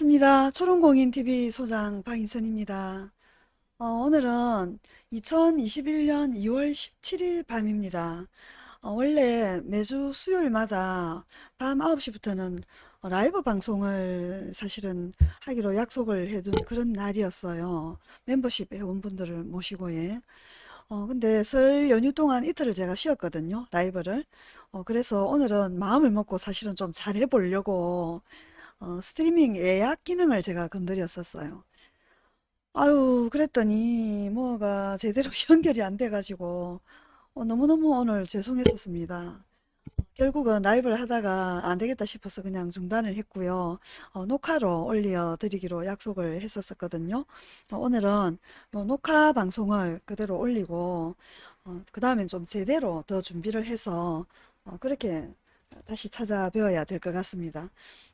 반갑습니다. 초롱공인TV 소장 박인선입니다. 어, 오늘은 2021년 2월 17일 밤입니다. 어, 원래 매주 수요일마다 밤 9시부터는 라이브 방송을 사실은 하기로 약속을 해둔 그런 날이었어요. 멤버십 회원분들을 모시고 예. 어, 근데 설 연휴 동안 이틀을 제가 쉬었거든요. 라이브를. 어, 그래서 오늘은 마음을 먹고 사실은 좀 잘해보려고 어, 스트리밍 예약 기능을 제가 건드렸었어요. 아유, 그랬더니 뭐가 제대로 연결이 안 돼가지고 어, 너무너무 오늘 죄송했었습니다. 결국은 라이브를 하다가 안 되겠다 싶어서 그냥 중단을 했고요. 어, 녹화로 올려드리기로 약속을 했었거든요. 어, 오늘은 요 녹화 방송을 그대로 올리고 어, 그 다음엔 좀 제대로 더 준비를 해서 어, 그렇게 다시 찾아뵈어야 될 것 같습니다.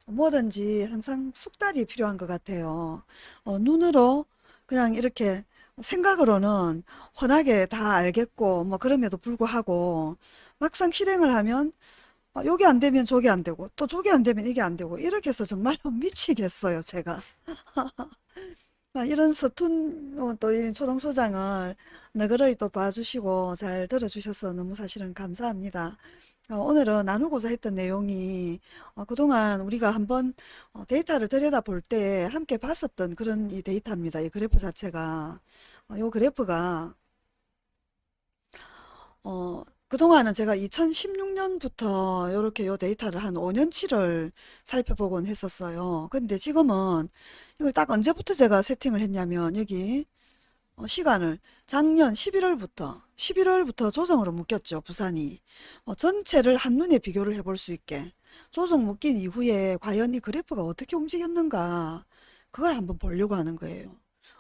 뭐든지 항상 숙달이 필요한 것 같아요. 어, 눈으로 그냥 이렇게 생각으로는 훤하게 다 알겠고 뭐 그럼에도 불구하고 막상 실행을 하면 아, 요게 안 되면 저게 안 되고 또 저게 안 되면 이게 안 되고 이렇게 해서 정말로 미치겠어요 제가 아, 이런 서툰 어, 또 이런 초롱 소장을 너그러이 또 봐주시고 잘 들어주셔서 너무 사실은 감사합니다. 어, 오늘은 나누고자 했던 내용이 어, 그동안 우리가 한번 어, 데이터를 들여다볼 때 함께 봤었던 그런 이 데이터입니다. 이 그래프 자체가 이 그래프가 어, 그동안은 제가 2016년부터 이렇게 요 데이터를 한 5년치를 살펴보곤 했었어요. 근데 지금은 이걸 딱 언제부터 제가 세팅을 했냐면 여기 어, 시간을 작년 11월부터 11월부터 조정으로 묶였죠. 부산이. 어, 전체를 한눈에 비교를 해볼 수 있게 조정 묶인 이후에 과연 이 그래프가 어떻게 움직였는가 그걸 한번 보려고 하는 거예요.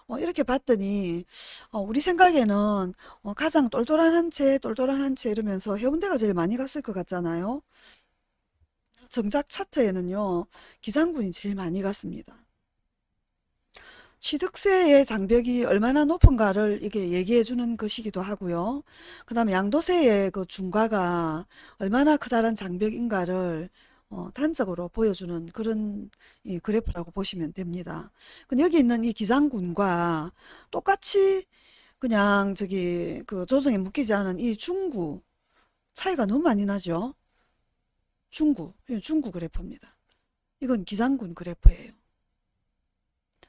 어, 이렇게 봤더니 어, 우리 생각에는 어, 가장 똘똘한 한 채, 똘똘한 한 채 이러면서 해운대가 제일 많이 갔을 것 같잖아요. 정작 차트에는요. 기장군이 제일 많이 갔습니다. 취득세의 장벽이 얼마나 높은가를 이게 얘기해 주는 것이기도 하고요. 그 다음에 양도세의 그 중과가 얼마나 크다란 장벽인가를 어, 단적으로 보여주는 그런 이 그래프라고 보시면 됩니다. 근데 여기 있는 이 기장군과 똑같이 그냥 저기 그 조정에 묶이지 않은 이 중구 차이가 너무 많이 나죠. 중구, 중구 그래프입니다. 이건 기장군 그래프예요.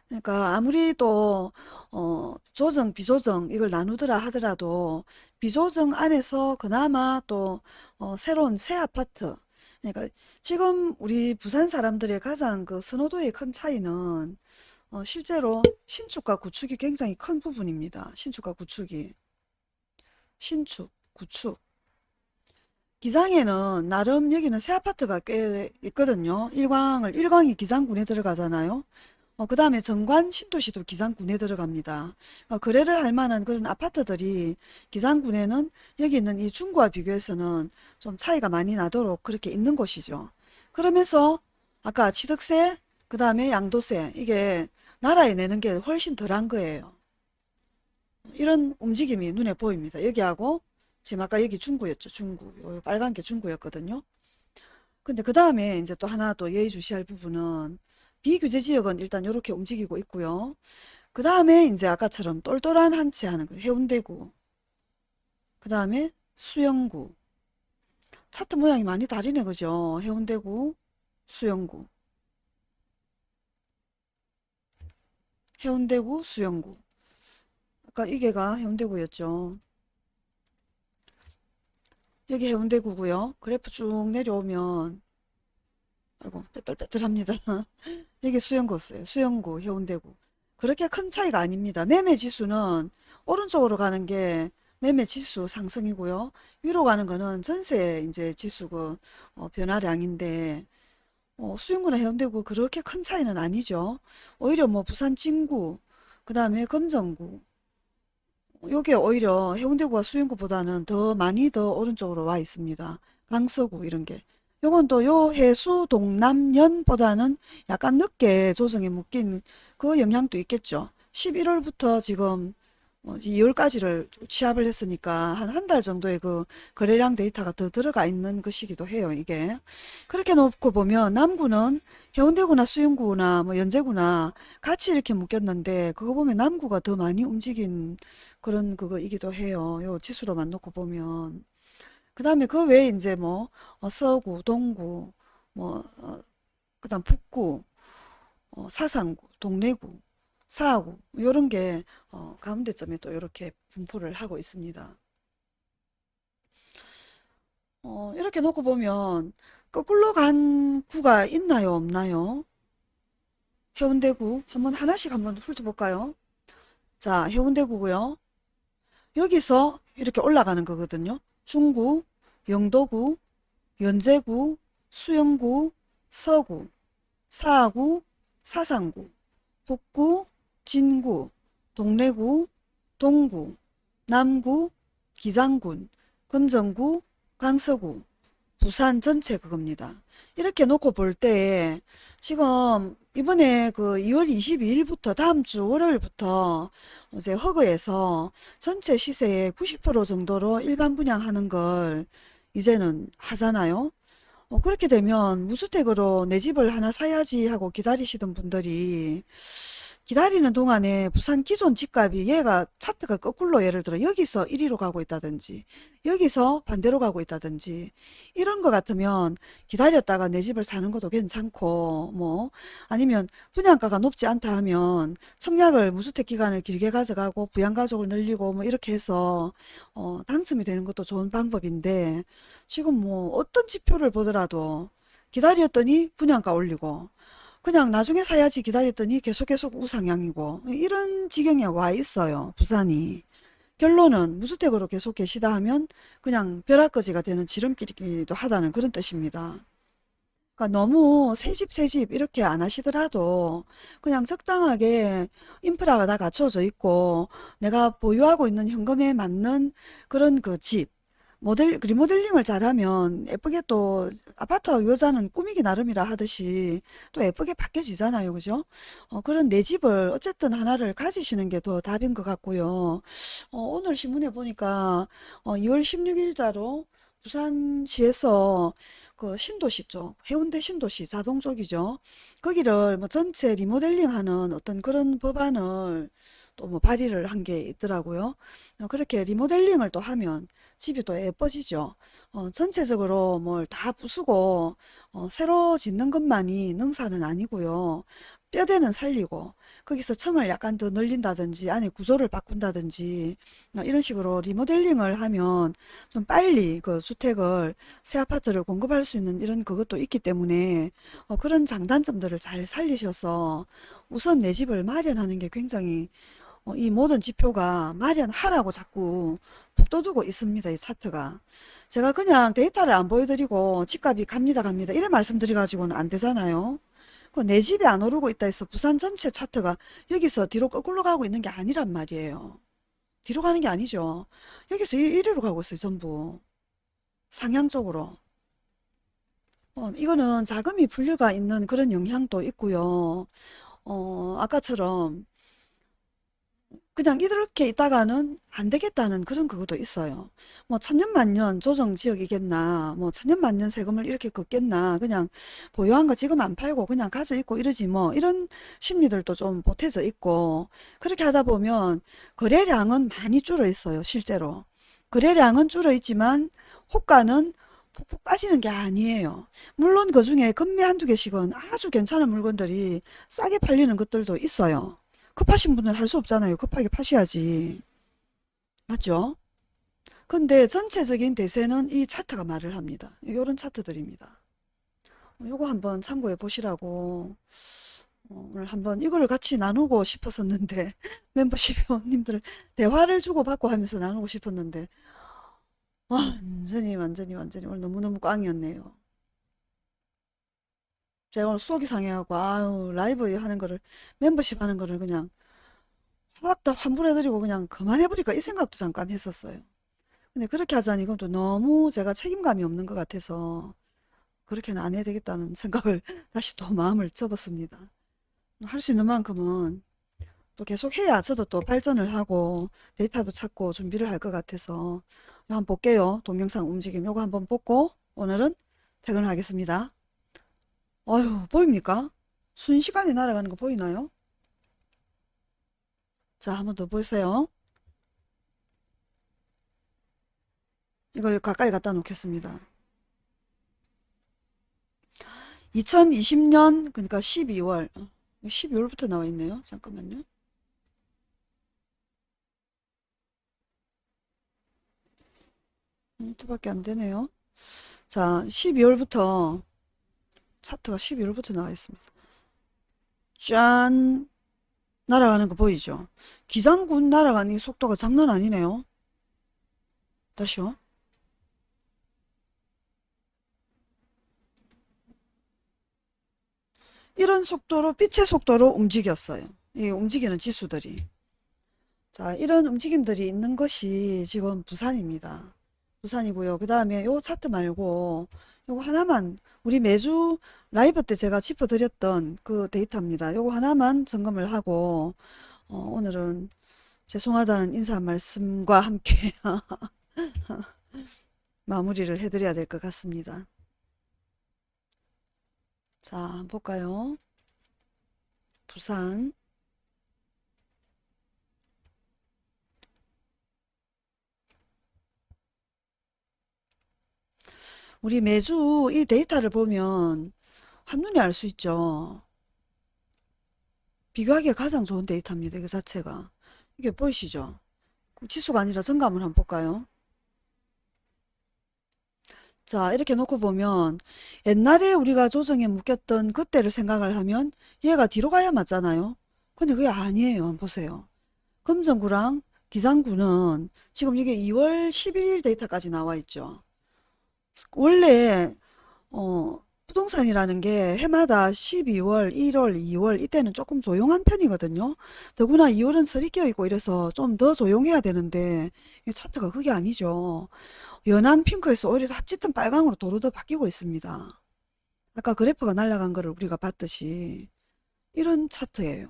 그러니까 아무리 또 어, 조정, 비조정 이걸 나누더라 하더라도 비조정 안에서 그나마 또 어, 새로운 새 아파트 그러니까 지금 우리 부산 사람들의 가장 그 선호도의 큰 차이는 어, 실제로 신축과 구축이 굉장히 큰 부분입니다. 신축과 구축이 신축, 구축 기장에는 나름 여기는 새 아파트가 꽤 있거든요. 일광을 일광이 기장군에 들어가잖아요. 어, 그 다음에 정관 신도시도 기장군에 들어갑니다. 어, 거래를 할 만한 그런 아파트들이 기장군에는 여기 있는 이 중구와 비교해서는 좀 차이가 많이 나도록 그렇게 있는 곳이죠. 그러면서 아까 취득세, 그 다음에 양도세 이게 나라에 내는 게 훨씬 덜한 거예요. 이런 움직임이 눈에 보입니다. 여기하고 지금 아까 여기 중구였죠. 중구. 빨간 게 중구였거든요. 근데 그 다음에 이제 또 하나 또 예의주시할 부분은 비규제 지역은 일단 이렇게 움직이고 있고요. 그 다음에 이제 아까처럼 똘똘한 한 채 하는 거예요. 해운대구. 그 다음에 수영구. 차트 모양이 많이 다르네 그죠? 해운대구, 수영구. 해운대구, 수영구. 아까 이게가 해운대구였죠. 여기 해운대구고요. 그래프 쭉 내려오면 아이고 빼뚤빼뚤합니다. 여기 수영구였어요. 수영구, 해운대구. 그렇게 큰 차이가 아닙니다. 매매 지수는 오른쪽으로 가는 게 매매 지수 상승이고요. 위로 가는 거는 전세 이제 지수 그 어, 변화량인데 어, 수영구나 해운대구 그렇게 큰 차이는 아니죠. 오히려 뭐 부산 진구, 그 다음에 금정구 요게 오히려 해운대구와 수영구보다는 더 많이 더 오른쪽으로 와 있습니다. 강서구 이런 게. 요건 또 요 해수 동남연보다는 약간 늦게 조정에 묶인 그 영향도 있겠죠. 11월부터 지금 뭐 2월까지를 취합을 했으니까 한 한 달 정도의 그 거래량 데이터가 더 들어가 있는 것이기도 해요. 이게 그렇게 놓고 보면 남구는 해운대구나 수영구나 뭐 연제구나 같이 이렇게 묶였는데 그거 보면 남구가 더 많이 움직인 그런 그거이기도 해요. 요 지수로만 놓고 보면 그 다음에 그 외에 이제 뭐 어, 서구, 동구, 뭐 어, 그다음 북구, 어, 사상구, 동래구, 사하구 이런 게 어, 가운데점에 또 이렇게 분포를 하고 있습니다. 어, 이렇게 놓고 보면 거꾸로 간 구가 있나요, 없나요? 해운대구 한번 하나씩 한번 훑어볼까요? 자, 해운대구고요. 여기서 이렇게 올라가는 거거든요. 중구, 영도구, 연제구, 수영구, 서구, 사구, 사상구, 북구, 진구, 동래구, 동구, 남구, 기장군, 금정구, 강서구, 부산 전체 그겁니다. 이렇게 놓고 볼때 지금 이번에 그 2월 22일부터 다음 주 월요일부터 이제 허그에서 전체 시세의 90% 정도로 일반 분양하는 걸 이제는 하잖아요. 어, 그렇게 되면 무주택으로 내 집을 하나 사야지 하고 기다리시던 분들이 기다리는 동안에 부산 기존 집값이 얘가 차트가 거꾸로 예를 들어 여기서 1위로 가고 있다든지 여기서 반대로 가고 있다든지 이런 거 같으면 기다렸다가 내 집을 사는 것도 괜찮고 뭐 아니면 분양가가 높지 않다 하면 청약을 무주택 기간을 길게 가져가고 부양가족을 늘리고 뭐 이렇게 해서 어, 당첨이 되는 것도 좋은 방법인데 지금 뭐 어떤 지표를 보더라도 기다렸더니 분양가 올리고 그냥 나중에 사야지 기다렸더니 계속 계속 우상향이고 이런 지경에 와 있어요. 부산이. 결론은 무주택으로 계속 계시다 하면 그냥 벼락거지가 되는 지름길이기도 하다는 그런 뜻입니다. 그러니까 너무 새집 새집 이렇게 안 하시더라도 그냥 적당하게 인프라가 다 갖춰져 있고 내가 보유하고 있는 현금에 맞는 그런 그 집, 모델 리모델링을 잘하면 예쁘게 또 아파트 여자는 꾸미기 나름이라 하듯이 또 예쁘게 바뀌어지잖아요. 그죠? 어, 그런 내 집을 어쨌든 하나를 가지시는 게 더 답인 것 같고요. 어, 오늘 신문에 보니까 어, 2월 16일자로 부산시에서 그 신도시 쪽 해운대 신도시 자동 쪽이죠. 거기를 뭐 전체 리모델링 하는 어떤 그런 법안을 또 뭐 발의를 한 게 있더라고요. 어, 그렇게 리모델링을 또 하면 집이 또 예뻐지죠. 어, 전체적으로 뭘 다 부수고 어, 새로 짓는 것만이 능사는 아니고요. 뼈대는 살리고 거기서 층을 약간 더 늘린다든지 안에 구조를 바꾼다든지 어, 이런 식으로 리모델링을 하면 좀 빨리 그 주택을 새 아파트를 공급할 수 있는 이런 그것도 있기 때문에 어, 그런 장단점들을 잘 살리셔서 우선 내 집을 마련하는 게 굉장히 어, 이 모든 지표가 마련하라고 자꾸 북돋우고 있습니다. 이 차트가. 제가 그냥 데이터를 안 보여드리고 집값이 갑니다 갑니다 이래 말씀드려가지고는 안 되잖아요. 그내 집이 안 오르고 있다 해서 부산 전체 차트가 여기서 뒤로 거꾸로 가고 있는 게 아니란 말이에요. 뒤로 가는 게 아니죠. 여기서 이- 이리로 가고 있어요. 전부. 상향 쪽으로. 어, 이거는 자금이 분류가 있는 그런 영향도 있고요. 어, 아까처럼 그냥 이렇게 있다가는 안 되겠다는 그런 그것도 있어요. 뭐 천년만년 조정지역이겠나, 뭐 천년만년 세금을 이렇게 걷겠나, 그냥 보유한 거 지금 안 팔고 그냥 가져 있고 이러지 뭐, 이런 심리들도 좀 보태져 있고, 그렇게 하다 보면 거래량은 많이 줄어 있어요, 실제로. 거래량은 줄어 있지만 호가는 푹푹 빠지는 게 아니에요. 물론 그 중에 금매 한두 개씩은 아주 괜찮은 물건들이 싸게 팔리는 것들도 있어요. 급하신 분은 할 수 없잖아요. 급하게 파셔야지. 맞죠? 근데 전체적인 대세는 이 차트가 말을 합니다. 이런 차트들입니다. 요거 한번 참고해 보시라고 어, 오늘 한번 이거를 같이 나누고 싶었었는데 멤버십 회원님들 대화를 주고받고 하면서 나누고 싶었는데 완전히 완전히 완전히 오늘 너무너무 꽝이었네요. 제가 오늘 속이 상해갖고 아유 라이브 하는 거를 멤버십 하는 거를 그냥 확 다 환불해드리고 그냥 그만해버릴까 이 생각도 잠깐 했었어요. 근데 그렇게 하자니 이건 또 너무 제가 책임감이 없는 것 같아서 그렇게는 안 해야 되겠다는 생각을 다시 또 마음을 접었습니다. 할 수 있는 만큼은 또 계속 해야 저도 또 발전을 하고 데이터도 찾고 준비를 할 것 같아서 한번 볼게요. 동영상 움직임 요거 한번 보고 오늘은 퇴근하겠습니다. 어휴 보입니까? 순식간에 날아가는 거 보이나요? 자 한 번 더 보세요. 이걸 가까이 갖다 놓겠습니다. 2020년 그러니까 12월 12월부터 나와 있네요. 잠깐만요. 미니트밖에 안 되네요. 자, 12월부터 차트가 12월부터 나와 있습니다. 짠! 날아가는 거 보이죠? 기장군 날아가는 속도가 장난 아니네요. 다시요. 이런 속도로 빛의 속도로 움직였어요. 이 움직이는 지수들이. 자, 이런 움직임들이 있는 것이 지금 부산입니다. 부산이고요. 그 다음에 요 차트 말고 요거 하나만 우리 매주 라이브 때 제가 짚어드렸던 그 데이터입니다. 요거 하나만 점검을 하고 어, 오늘은 죄송하다는 인사 말씀과 함께 마무리를 해드려야 될 것 같습니다. 자, 한번 볼까요? 부산 우리 매주 이 데이터를 보면 한눈에 알 수 있죠. 비교하기에 가장 좋은 데이터입니다. 그 자체가. 이게 보이시죠? 지수가 아니라 정감을 한번 볼까요? 자, 이렇게 놓고 보면 옛날에 우리가 조정에 묶였던 그때를 생각을 하면 얘가 뒤로 가야 맞잖아요. 근데 그게 아니에요. 보세요. 금정구랑 기장구는 지금 이게 2월 11일 데이터까지 나와 있죠. 원래 어, 부동산이라는 게 해마다 12월, 1월, 2월 이때는 조금 조용한 편이거든요. 더구나 2월은 설이 껴있고 이래서 좀 더 조용해야 되는데 이 차트가 그게 아니죠. 연한 핑크에서 오히려 다 짙은 빨강으로 도로도 바뀌고 있습니다. 아까 그래프가 날아간 거를 우리가 봤듯이 이런 차트예요.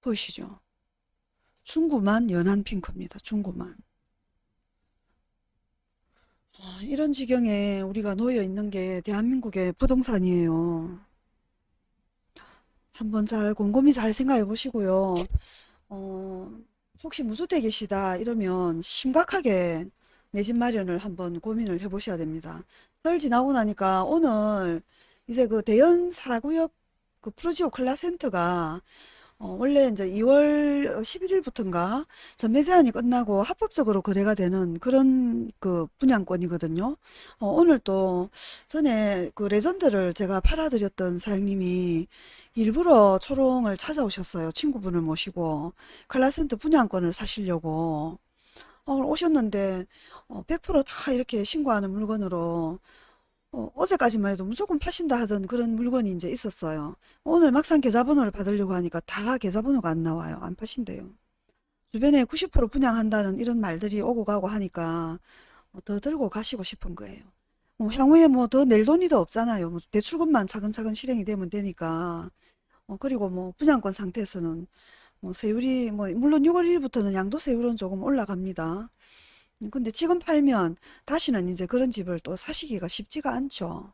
보이시죠? 중구만 연한 핑크입니다. 중구만. 아, 이런 지경에 우리가 놓여 있는 게 대한민국의 부동산이에요. 한번 잘 곰곰이 잘 생각해 보시고요. 어, 혹시 무주택이시다 이러면 심각하게 내 집 마련을 한번 고민을 해 보셔야 됩니다. 설 지나고 나니까 오늘 이제 그 대연 4구역 그 프로지오 클라센터가 어, 원래 이제 2월 11일부터인가 전매 제한이 끝나고 합법적으로 거래가 되는 그런 그 분양권이거든요. 어, 오늘 또 전에 그 레전드를 제가 팔아드렸던 사장님이 일부러 초롱을 찾아오셨어요. 친구분을 모시고 칼라센터 분양권을 사시려고 어, 오셨는데 어, 100%다 이렇게 신고하는 물건으로 어, 어제까지만 해도 무조건 파신다 하던 그런 물건이 이제 있었어요. 오늘 막상 계좌번호를 받으려고 하니까 다 계좌번호가 안 나와요. 안 파신대요. 주변에 90% 분양한다는 이런 말들이 오고 가고 하니까 어, 더 들고 가시고 싶은 거예요. 뭐 향후에 뭐 더 낼 돈이 더 없잖아요. 뭐 대출금만 차근차근 실행이 되면 되니까. 어, 그리고 뭐 분양권 상태에서는 뭐 세율이 뭐 물론 6월 1일부터는 양도세율은 조금 올라갑니다. 음, 근데 지금 팔면 다시는 이제 그런 집을 또 사시기가 쉽지가 않죠.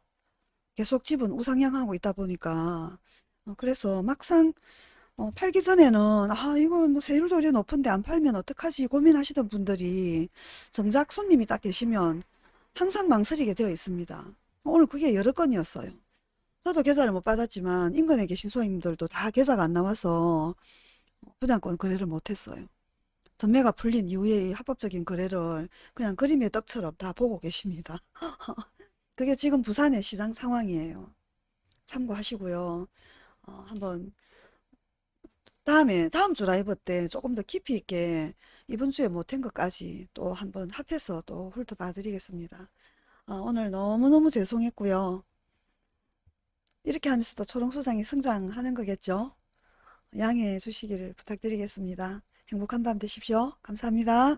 계속 집은 우상향하고 있다 보니까 어, 그래서 막상 어, 팔기 전에는 아 이거 뭐 세율도 이래 높은데 안 팔면 어떡하지 고민하시던 분들이 정작 손님이 딱 계시면 항상 망설이게 되어 있습니다. 오늘 그게 여러 건이었어요. 저도 계좌를 못 받았지만 인근에 계신 소장님들도 다 계좌가 안 나와서 분양권 거래를 못했어요. 전매가 풀린 이후에 이 합법적인 거래를 그냥 그림의 떡처럼 다 보고 계십니다. 그게 지금 부산의 시장 상황이에요. 참고하시고요. 어, 한번 다음에 다음 주 라이브 때 조금 더 깊이 있게 이번 주에 못한 것까지 또 한번 합해서 또 훑어봐 드리겠습니다. 어, 오늘 너무너무 죄송했고요. 이렇게 하면서 도 초롱소장이 성장하는 거겠죠? 양해해 주시기를 부탁드리겠습니다. 행복한 밤 되십시오. 감사합니다.